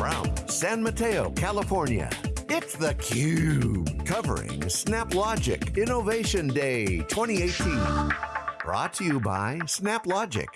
from San Mateo, California, it's theCUBE, covering SnapLogic Innovation Day 2018. Brought to you by SnapLogic.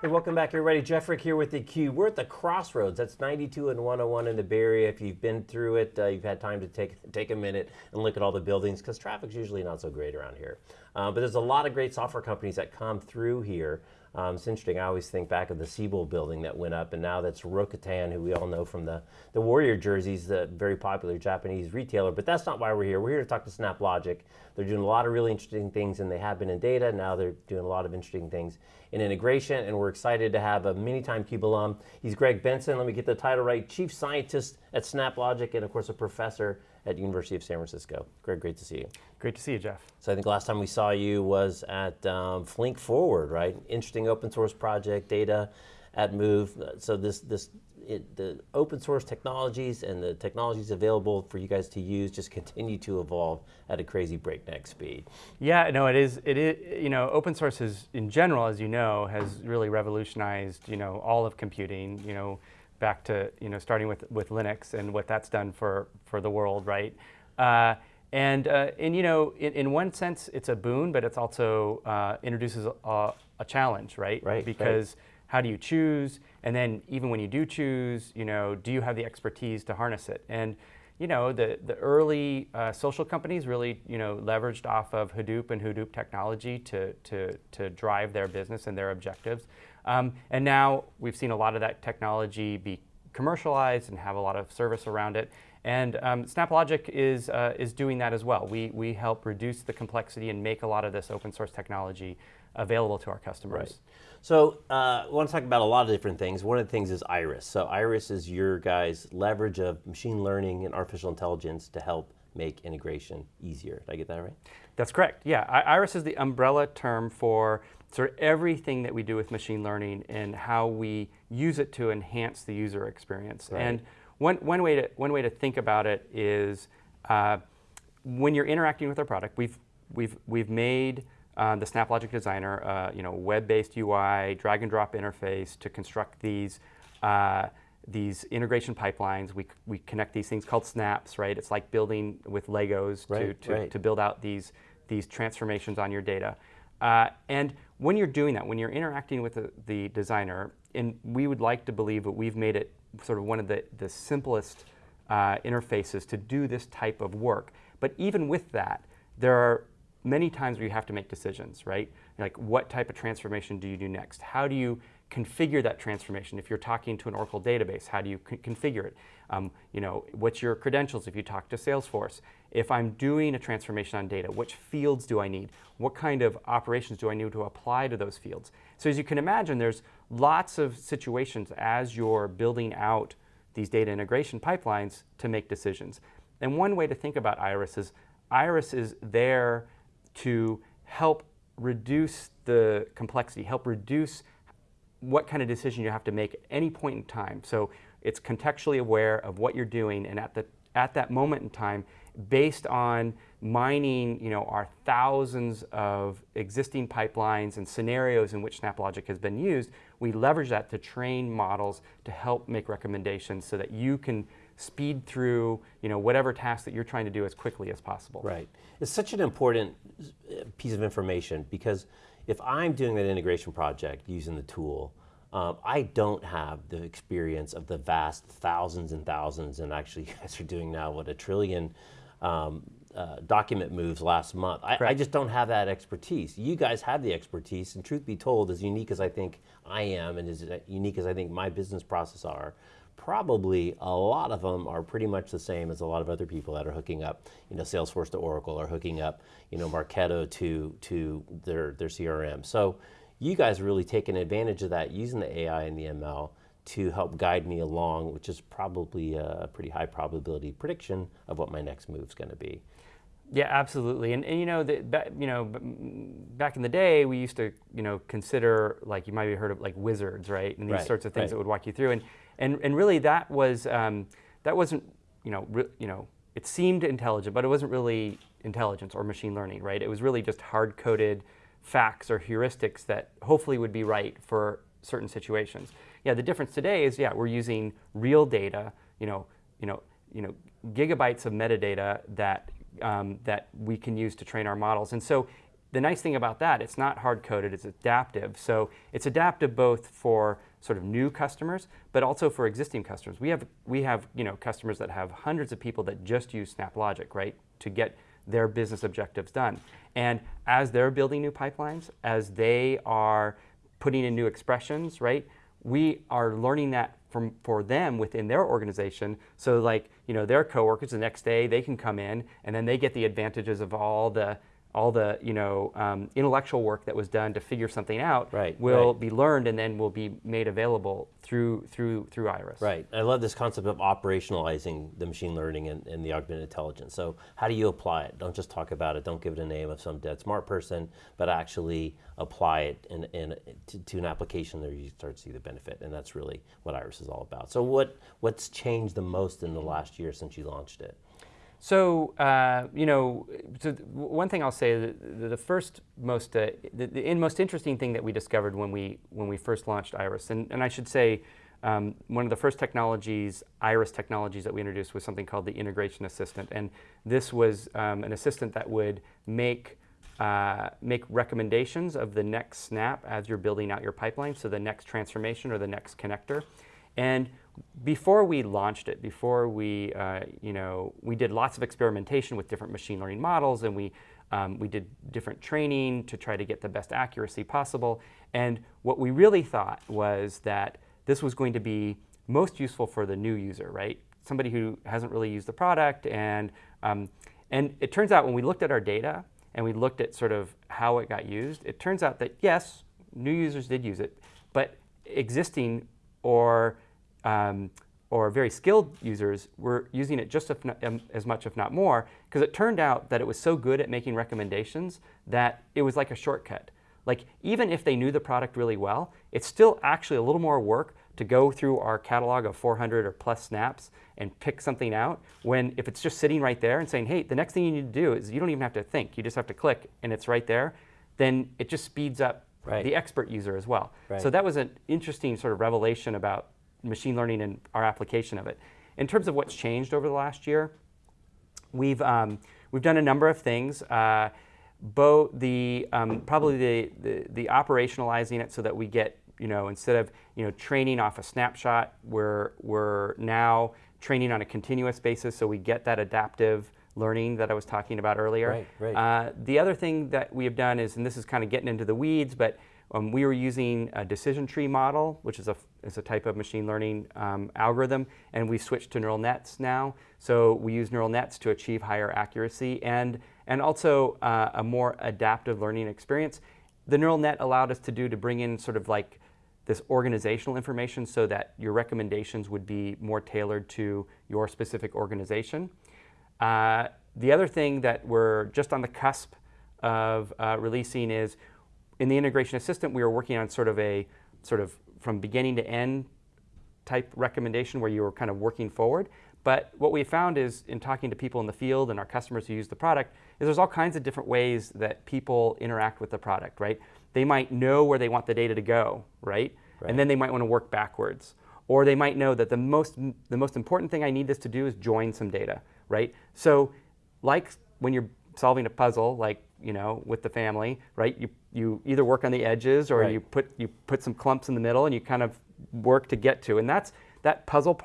Hey, welcome back everybody. Jeff Frick here with theCUBE. We're at the crossroads. That's 92 and 101 in the Bay Area. If you've been through it, uh, you've had time to take, take a minute and look at all the buildings, because traffic's usually not so great around here. Uh, but there's a lot of great software companies that come through here um, it's interesting, I always think back of the Siebel building that went up, and now that's Rakuten, who we all know from the, the Warrior jerseys, the very popular Japanese retailer, but that's not why we're here. We're here to talk to SnapLogic. They're doing a lot of really interesting things, and they have been in data. Now they're doing a lot of interesting things in integration, and we're excited to have a many-time CUBE alum. He's Greg Benson, let me get the title right, Chief Scientist at SnapLogic, and of course a professor at University of San Francisco. Greg, great to see you. Great to see you, Jeff. So I think last time we saw you was at um, Flink Forward, right? Interesting open source project, data at Move. So this, this it, the open source technologies and the technologies available for you guys to use just continue to evolve at a crazy breakneck speed. Yeah, no, it is, it is, you know, open source is, in general, as you know, has really revolutionized, you know, all of computing, you know, back to you know starting with with Linux and what that's done for for the world, right? Uh, and uh, and you know, in, in one sense, it's a boon, but it's also uh, introduces a, a, challenge, right? Right. Because right. how do you choose? And then even when you do choose, you know, do you have the expertise to harness it? And you know, the, the early uh, social companies really, you know, leveraged off of Hadoop and Hadoop technology to, to, to drive their business and their objectives. Um, and now we've seen a lot of that technology be commercialized and have a lot of service around it. And um, SnapLogic is, uh, is doing that as well. We, we help reduce the complexity and make a lot of this open source technology available to our customers. Right. So uh, I want to talk about a lot of different things. One of the things is Iris. So Iris is your guys' leverage of machine learning and artificial intelligence to help make integration easier. Did I get that right? That's correct, yeah. I Iris is the umbrella term for sort of everything that we do with machine learning and how we use it to enhance the user experience. Right. And one, one, way to, one way to think about it is uh, when you're interacting with our product, we've, we've, we've made uh, the SnapLogic Designer, uh, you know, web-based UI, drag and drop interface to construct these uh, these integration pipelines. We, we connect these things called snaps, right? It's like building with Legos right, to, to, right. to build out these, these transformations on your data. Uh, and when you're doing that, when you're interacting with the, the, designer, and we would like to believe that we've made it sort of one of the, the simplest uh, interfaces to do this type of work. But even with that, there are many times where you have to make decisions, right? Like what type of transformation do you do next? How do you configure that transformation? If you're talking to an Oracle database, how do you configure it? Um, you know, what's your credentials if you talk to Salesforce? If I'm doing a transformation on data, which fields do I need? What kind of operations do I need to apply to those fields? So as you can imagine, there's lots of situations as you're building out these data integration pipelines to make decisions. And one way to think about Iris is Iris is there to help reduce the complexity, help reduce what kind of decision you have to make at any point in time. So it's contextually aware of what you're doing and at, the, at that moment in time, based on mining you know, our thousands of existing pipelines and scenarios in which SnapLogic has been used, we leverage that to train models to help make recommendations so that you can speed through you know, whatever task that you're trying to do as quickly as possible. Right. It's such an important uh, piece of information because if I'm doing that integration project using the tool, um, I don't have the experience of the vast thousands and thousands, and actually you guys are doing now what a trillion um, uh, document moves last month. I, I, just don't have that expertise. You guys have the expertise, and truth be told, as unique as I think I am, and as unique as I think my business process are, probably a lot of them are pretty much the same as a lot of other people that are hooking up, you know, Salesforce to Oracle or hooking up, you know, Marketo to, to their, their CRM. So you guys are really taking advantage of that using the AI and the ML to help guide me along, which is probably a pretty high probability prediction of what my next move is going to be. Yeah, absolutely. And, and you know, the, back, you know, back in the day, we used to, you know, consider like you might have heard of like wizards, right? And these right, sorts of things right. that would walk you through. And and and really, that was um, that wasn't, you know, you know, it seemed intelligent, but it wasn't really intelligence or machine learning, right? It was really just hard coded facts or heuristics that hopefully would be right for certain situations. Yeah, the difference today is, yeah, we're using real data you know, you know, you know, gigabytes of metadata that um, that we can use to train our models. And so the nice thing about that, it's not hard coded, it's adaptive. So it's adaptive both for sort of new customers, but also for existing customers. We have, we have you know, customers that have hundreds of people that just use SnapLogic, right, to get their business objectives done. And as they're building new pipelines, as they are putting in new expressions, right, we are learning that for them within their organization. So like, you know, their coworkers the next day, they can come in and then they get the advantages of all the all the you know um, intellectual work that was done to figure something out right, will right. be learned and then will be made available through through through Iris. Right. I love this concept of operationalizing the machine learning and, and, the augmented intelligence. So how do you apply it? Don't just talk about it. Don't give it a name of some dead smart person, but actually apply it in, in to, to, an application where you start to see the benefit. And that's really what Iris is all about. So what what's changed the most in the last year since you launched it? So, uh, you know, so one thing I'll say, the, the first most, uh, the, the, most interesting thing that we discovered when we, when we first launched Iris, and, and I should say, um, one of the first technologies, Iris technologies that we introduced was something called the Integration Assistant. And this was um, an assistant that would make, uh, make recommendations of the next snap as you're building out your pipeline, so the next transformation or the next connector. And before we launched it, before we, uh, you know, we did lots of experimentation with different machine learning models and we, um, we did different training to try to get the best accuracy possible. And what we really thought was that this was going to be most useful for the new user, right? Somebody who hasn't really used the product. And, um, and it turns out when we looked at our data and we looked at sort of how it got used, it turns out that yes, new users did use it, but existing or um, or very skilled users were using it just not, um, as much, if not more, because it turned out that it was so good at making recommendations that it was like a shortcut. Like even if they knew the product really well, it's still actually a little more work to go through our catalog of 400 or plus snaps and pick something out when if it's just sitting right there and saying, hey, the next thing you need to do is you don't even have to think, you just have to click and it's right there, then it just speeds up right. the expert user as well. Right. So that was an interesting sort of revelation about machine learning and our application of it. In terms of what's changed over the last year, we've, um, we've done a number of things. Uh, both the, um, probably the, the, the, operationalizing it so that we get, you know, instead of, you know, training off a snapshot, we're, we're now training on a continuous basis so we get that adaptive learning that I was talking about earlier. Right, right. Uh, the other thing that we have done is, and this is kind of getting into the weeds, but um, we were using a decision tree model, which is a, is a type of machine learning um, algorithm, and we switched to neural nets now. So we use neural nets to achieve higher accuracy and, and also uh, a more adaptive learning experience. The neural net allowed us to do to bring in sort of like this organizational information so that your recommendations would be more tailored to your specific organization. Uh, the other thing that we're just on the cusp of uh, releasing is in the integration assistant, we were working on sort of a sort of from beginning to end type recommendation where you were kind of working forward. But what we found is in talking to people in the field and our customers who use the product is there's all kinds of different ways that people interact with the product, right? They might know where they want the data to go, right? right. And then they might want to work backwards. Or they might know that the most, the most important thing I need this to do is join some data, right? So like when you're solving a puzzle, like you know, with the family, right? You, you either work on the edges or right. you, put, you put some clumps in the middle and you kind of work to get to. And that's that puzzle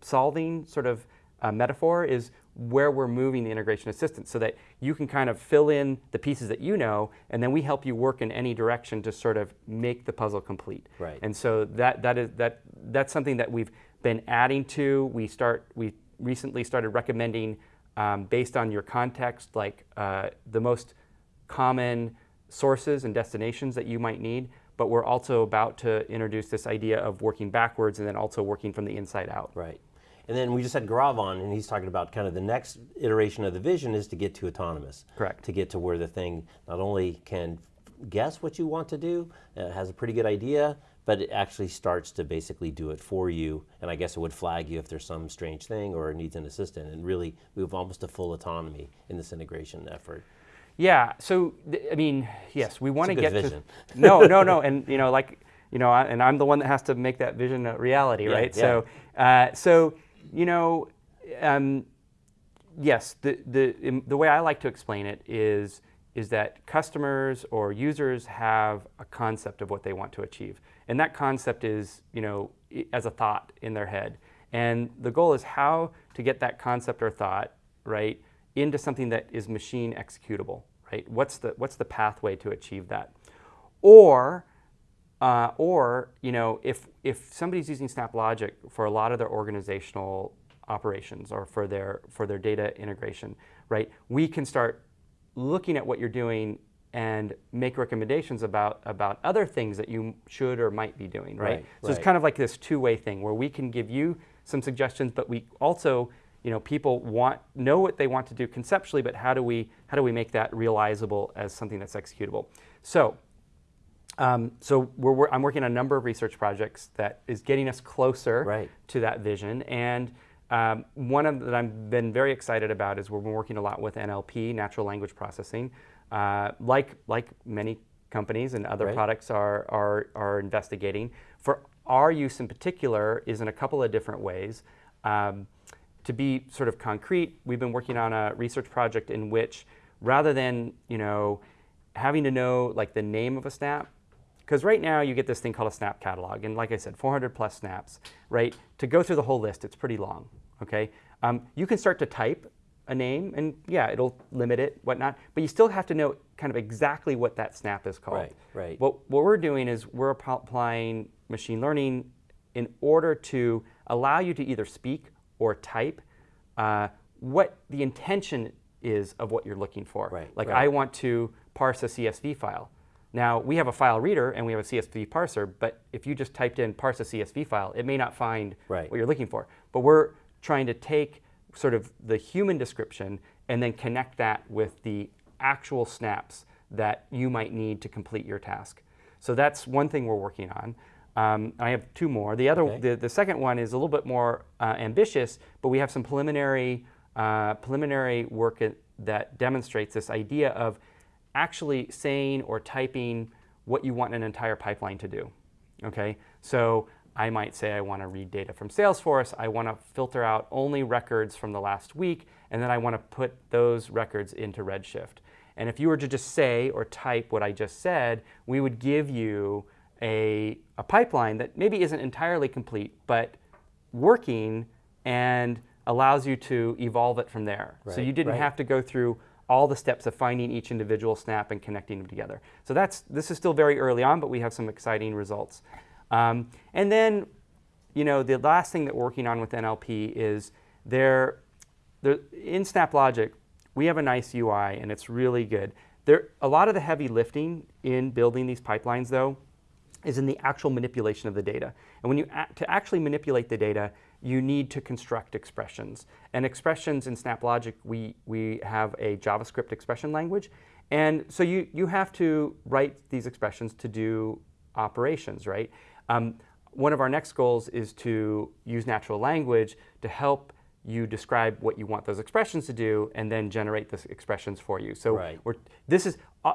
solving sort of uh, metaphor is where we're moving the integration assistance so that you can kind of fill in the pieces that you know and then we help you work in any direction to sort of make the puzzle complete. Right. And so that, that is, that, that's something that we've been adding to. We, start, we recently started recommending um, based on your context, like uh, the most common sources and destinations that you might need, but we're also about to introduce this idea of working backwards and then also working from the inside out. Right. And then we just had Gaurav on, and he's talking about kind of the next iteration of the vision is to get to autonomous. Correct. To get to where the thing not only can guess what you want to do, uh, has a pretty good idea, but it actually starts to basically do it for you. And I guess it would flag you if there's some strange thing or needs an assistant. And really, we have almost a full autonomy in this integration effort. Yeah. So I mean, yes, we want to get vision. to. No, no, no, and you know, like you know, I, and I'm the one that has to make that vision a reality, yeah, right? Yeah. So, uh, so you know, um, yes, the, the, the way I like to explain it is, is that customers or users have a concept of what they want to achieve. And that concept is, you know, as a thought in their head. And the goal is how to get that concept or thought, right, into something that is machine executable, right? What's the, what's the pathway to achieve that? Or, uh, or you know, if, if somebody's using SnapLogic for a lot of their organizational operations or for their, for their data integration, right, we can start looking at what you're doing and make recommendations about, about other things that you should or might be doing, right? Right, so right. it's kind of like this two-way thing where we can give you some suggestions, but we also, you know, people want know what they want to do conceptually, but how do we how do we make that realizable as something that's executable? So, um, so we're, we're, I'm working on a number of research projects that is getting us closer Right. to that vision, and um, one of that I've been very excited about is we're working a lot with NLP, natural language processing, uh, like like many companies and other Right. products are, are are investigating. For our use in particular is in a couple of different ways. Um, to be sort of concrete, we've been working on a research project in which, rather than you know having to know like the name of a snap, because right now you get this thing called a snap catalog, and like I said, 400 plus snaps, right? To go through the whole list, it's pretty long, okay? Um, you can start to type a name, and yeah, it'll limit it, whatnot, but you still have to know kind of exactly what that snap is called. Right, right. What, what we're doing is we're applying machine learning in order to allow you to either speak or type uh, what the intention is of what you're looking for. Right, Like right. I want to parse a CSV file. Now we have a file reader and we have a CSV parser, but if you just typed in parse a CSV file, it may not find Right. what you're looking for. But we're trying to take sort of the human description and then connect that with the actual snaps that you might need to complete your task. So that's one thing we're working on. Um, I have two more. The other, Okay. the, the second one is a little bit more uh, ambitious, but we have some preliminary uh, preliminary work at- that demonstrates this idea of actually saying or typing what you want an entire pipeline to do. Okay, so I might say I want to read data from Salesforce. I want to filter out only records from the last week, and then I want to put those records into Redshift. And if you were to just say or type what I just said, we would give you a, a pipeline that maybe isn't entirely complete, but working and allows you to evolve it from there. so you didn't right. have to go through all the steps of finding each individual snap and connecting them together. So that's this is still very early on, but we have some exciting results. Um, and then, you know, the last thing that we're working on with NLP is there, there in SnapLogic, we have a nice UI and it's really good. There, a lot of the heavy lifting in building these pipelines, though, is in the actual manipulation of the data. And when you to actually manipulate the data, you need to construct expressions. And expressions in SnapLogic, we, we have a JavaScript expression language. And so you, you have to write these expressions to do operations, right? Um, one of our next goals is to use natural language to help you describe what you want those expressions to do and then generate those expressions for you. So Right. we're, this is uh,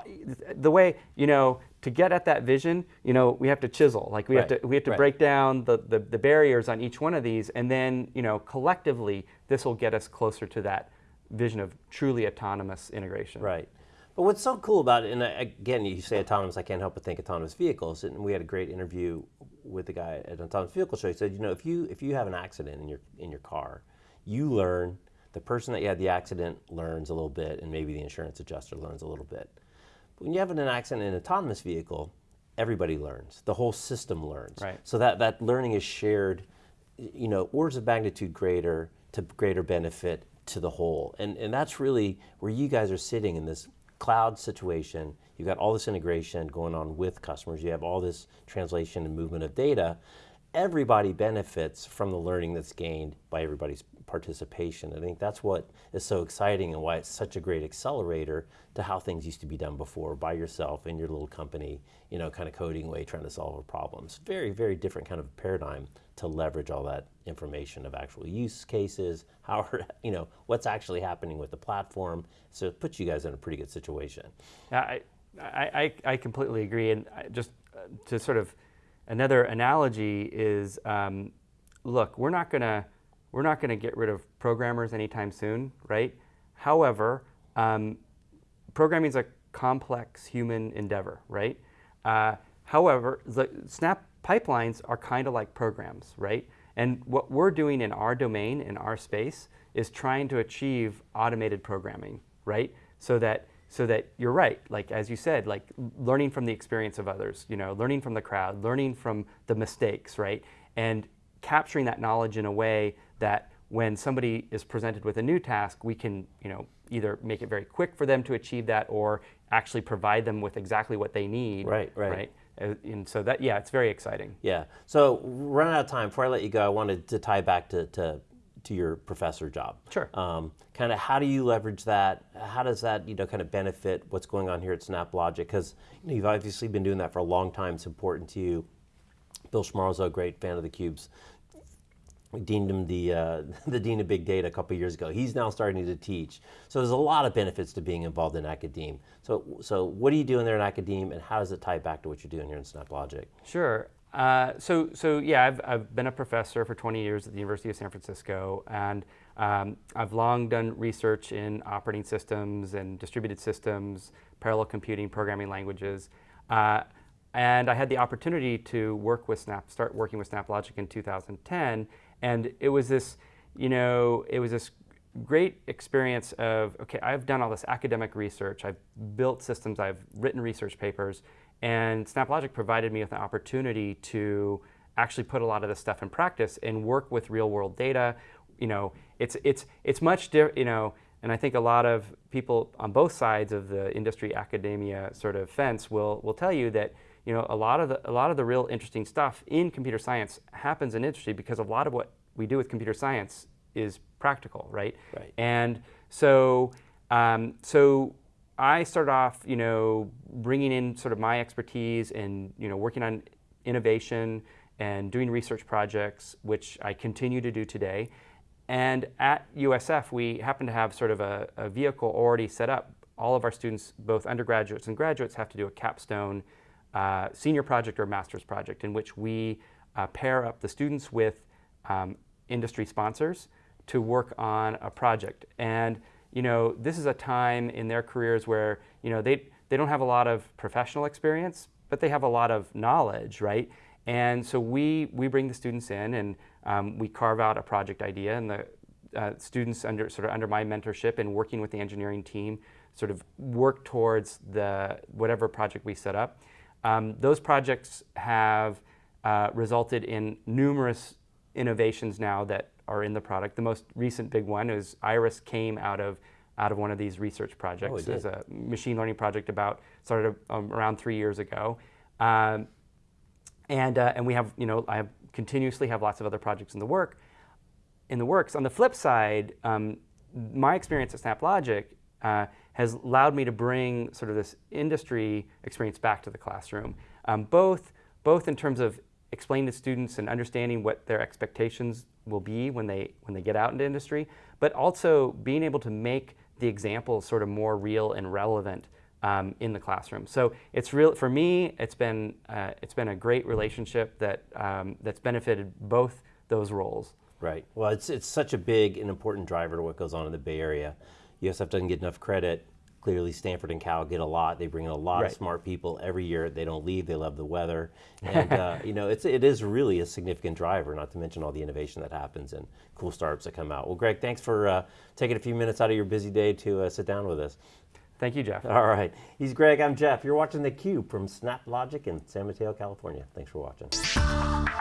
the way, you know, to get at that vision, you know, we have to chisel. Like we have to we have to right. break down the, the, the barriers on each one of these and then, you know, collectively this will get us closer to that vision of truly autonomous integration. Right. But what's so cool about it, and again, you say autonomous, I can't help but think autonomous vehicles. And we had a great interview with the guy at Autonomous Vehicle Show. He said, you know, if you if you have an accident in your in your car, you learn. The person that you had the accident learns a little bit, and maybe the insurance adjuster learns a little bit. But when you have an accident in an autonomous vehicle, everybody learns. The whole system learns. Right. So that that learning is shared, you know, orders of magnitude greater to greater benefit to the whole. And and that's really where you guys are sitting in this cloud situation. You've got all this integration going on with customers. You have all this translation and movement of data. Everybody benefits from the learning that's gained by everybody's participation. I think that's what is so exciting and why it's such a great accelerator to how things used to be done before by yourself in your little company, you know, kind of coding way, trying to solve a problem. It's very, very different kind of paradigm to leverage all that information of actual use cases, how, are you know, what's actually happening with the platform. So it puts you guys in a pretty good situation. I, I, I, completely agree. And just uh, to sort of another analogy is, um, look, we're not gonna we're not going to get rid of programmers anytime soon, right? However, um, programming is a complex human endeavor, right? Uh, however, the Snap pipelines are kind of like programs, right? And what we're doing in our domain, in our space, is trying to achieve automated programming, right? So that so that you're right, like as you said, like learning from the experience of others, you know, learning from the crowd, learning from the mistakes, right? And capturing that knowledge in a way that when somebody is presented with a new task, we can, you know, either make it very quick for them to achieve that or actually provide them with exactly what they need. Right, right. right? Uh, and so that, yeah, it's very exciting. Yeah. So run out of time. Before I let you go, I wanted to tie back to, to, to your professor job. Sure. Um, kind of how do you leverage that? How does that, you know, kind of benefit what's going on here at SnapLogic? Because you know, you've obviously been doing that for a long time. It's important to you. Bill Schmarzo, a great fan of the cubes, we deemed him the, uh, the dean of big data a couple years ago. He's now starting to teach. So there's a lot of benefits to being involved in academe. So, so what are you doing there in academe and how does it tie back to what you're doing here in SnapLogic? Sure. Uh, so, so yeah, I've, I've been a professor for 20 years at the University of San Francisco, and um, I've long done research in operating systems and distributed systems, parallel computing, programming languages. Uh, and I had the opportunity to work with Snap, start working with SnapLogic in 2010, and it was this, you know, it was this great experience of, okay, I've done all this academic research, I've built systems, I've written research papers, and SnapLogic provided me with an opportunity to actually put a lot of this stuff in practice and work with real world data. You know, it's, it's, it's much, different, you know, and I think a lot of people on both sides of the industry academia sort of fence will, will tell you that you know, a lot of the, a lot of the real interesting stuff in computer science happens in industry because a lot of what we do with computer science is practical, right? Right. And so, um, so I started off, you know, bringing in sort of my expertise and you know working on innovation and doing research projects, which I continue to do today. And at USF, we happen to have sort of a, a vehicle already set up. All of our students, both undergraduates and graduates, have to do a capstone uh, senior project or master's project in which we uh, pair up the students with um, industry sponsors to work on a project. And you know, this is a time in their careers where you know they they don't have a lot of professional experience, but they have a lot of knowledge, right? And so we we bring the students in and um, we carve out a project idea, and the uh, students under sort of under my mentorship and working with the engineering team sort of work towards the whatever project we set up. Um, those projects have uh, resulted in numerous innovations now that are in the product. The most recent big one is Iris came out of out of one of these research projects. Oh, it was a machine learning project about started um, around three years ago, um, and uh, and we have you know I have continuously have lots of other projects in the work in the works. On the flip side, um, my experience at SnapLogic uh, has allowed me to bring sort of this industry experience back to the classroom, um, both, both in terms of explaining to students and understanding what their expectations will be when they, when they get out into industry, but also being able to make the examples sort of more real and relevant um, in the classroom. So it's real for me. It's been uh, it's been a great relationship that um, that's benefited both those roles. Right. Well, it's it's such a big and important driver to what goes on in the Bay Area. USF doesn't get enough credit. Clearly, Stanford and Cal get a lot. They bring in a lot right. of smart people every year. They don't leave. They love the weather, and uh, you know it's it is really a significant driver. Not to mention all the innovation that happens and cool startups that come out. Well, Greg, thanks for uh, taking a few minutes out of your busy day to uh, sit down with us. Thank you, Jeff. All right. He's Greg. I'm Jeff. You're watching theCUBE from SnapLogic in San Mateo, California. Thanks for watching.